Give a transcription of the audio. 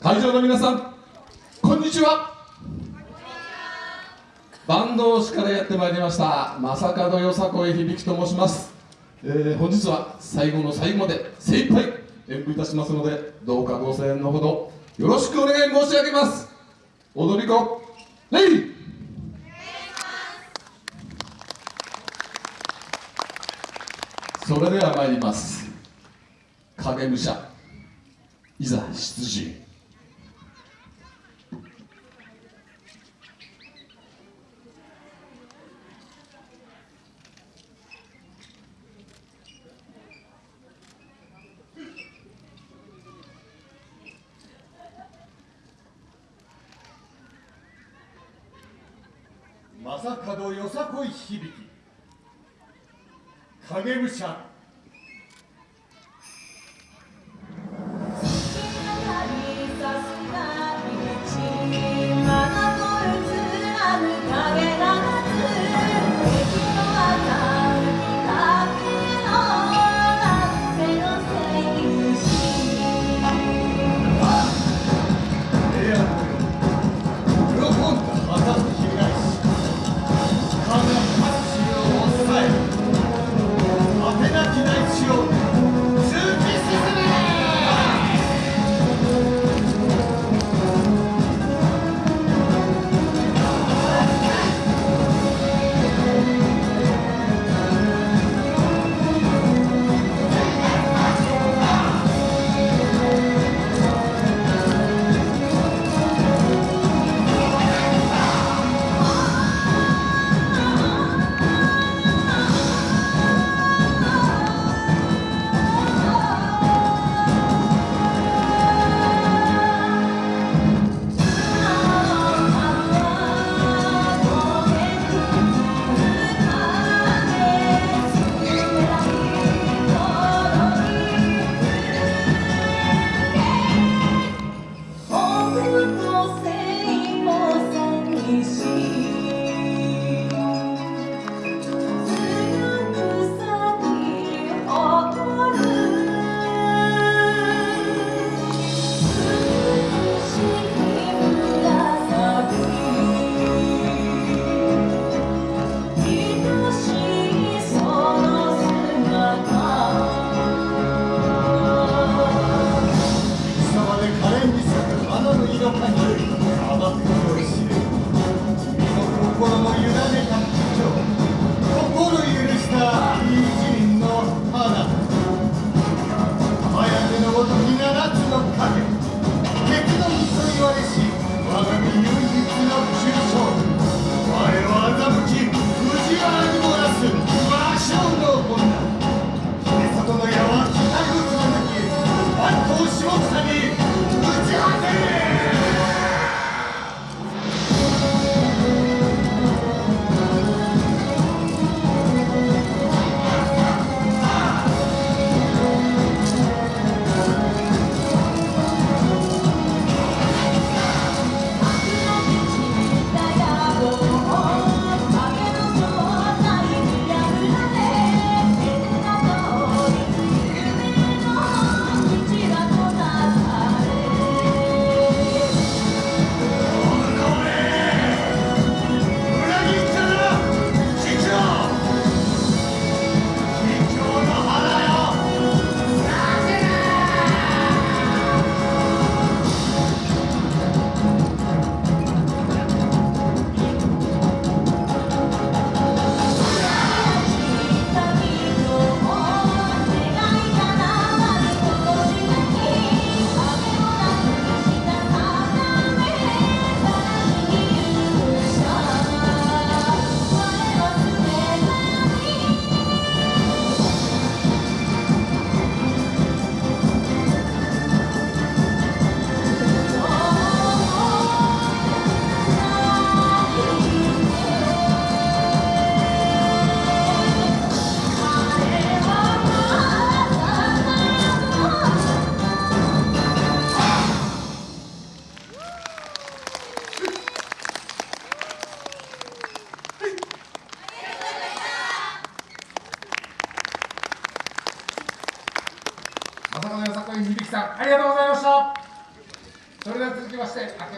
会場の皆さんこんにちは。坂東市からやってまいりました正門よさこい響と申します、えー、本日は最後の最後まで精一杯演舞いたしますのでどうかご声援のほどよろしくお願い申し上げます。踊り子レイ!それでは参ります。影武者いざ出陣。正門よさこい響き。影武者正門よさこい響さんありがとうございました。それでは続きまして